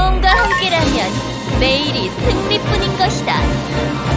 몸과 함께라면 매일이 승리뿐인 것이다.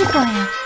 试过呀。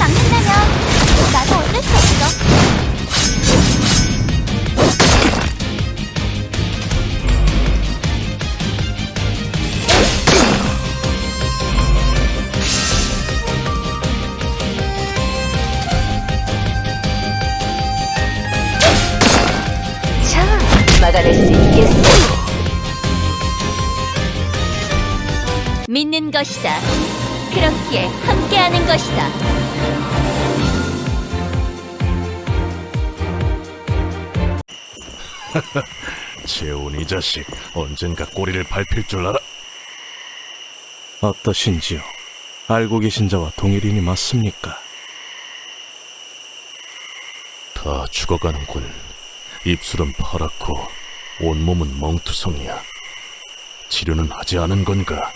막는다면 나도 어쩔 수 없어. 막아낼 수 있겠어. 믿는 것이다. 그렇게 함께하는 것이다. 재훈 이 자식 언젠가 꼬리를 밟힐 줄 알아. 어떠신지요? 알고 계신 자와 동일인이 맞습니까? 다 죽어가는군. 입술은 파랗고 온몸은 멍투성이야. 치료는 하지 않은 건가?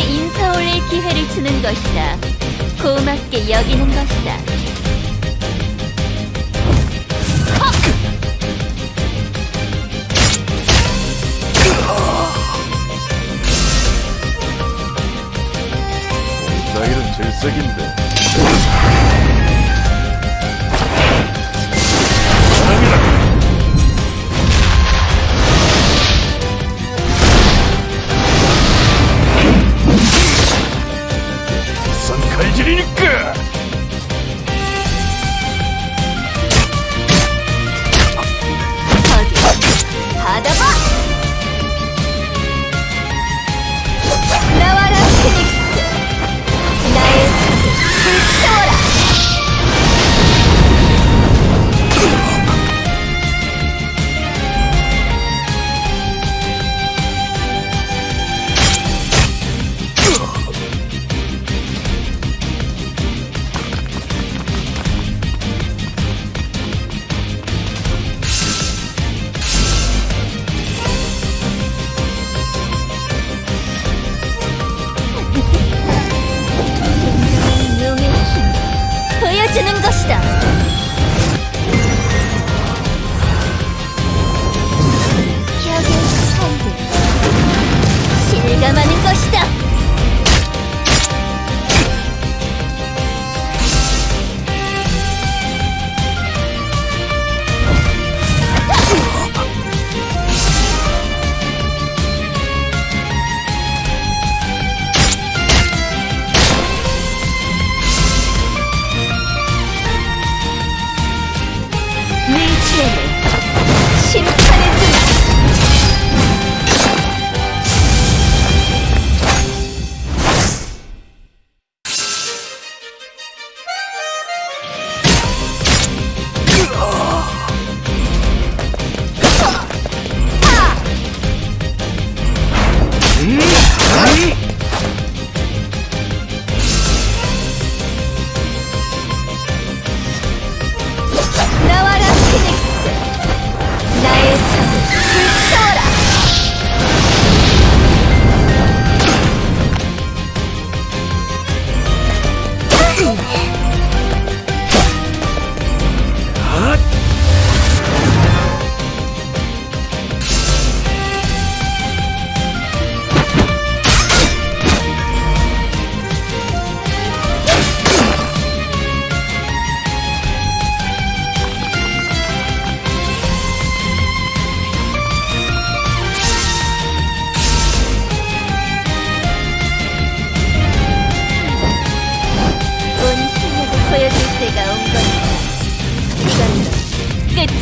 인사 올릴 기회를 주는 것이다. 고맙게 여기는 것이다. 나이는 질색인데.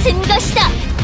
끝인 것이다.